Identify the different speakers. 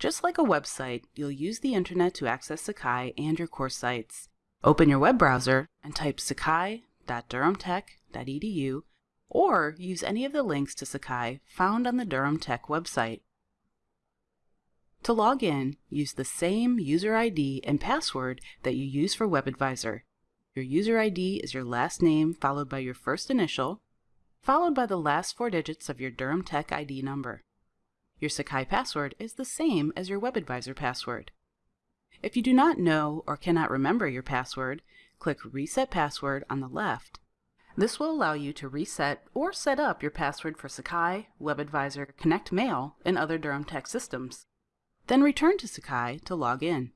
Speaker 1: Just like a website, you'll use the internet to access Sakai and your course sites. Open your web browser and type sakai.durhamtech.edu or use any of the links to Sakai found on the Durham Tech website. To log in, use the same user ID and password that you use for WebAdvisor. Your user ID is your last name followed by your first initial, followed by the last four digits of your Durham Tech ID number. Your Sakai password is the same as your WebAdvisor password. If you do not know or cannot remember your password, click Reset Password on the left. This will allow you to reset or set up your password for Sakai, WebAdvisor, Connect Mail, and other Durham Tech systems. Then return to Sakai to log in.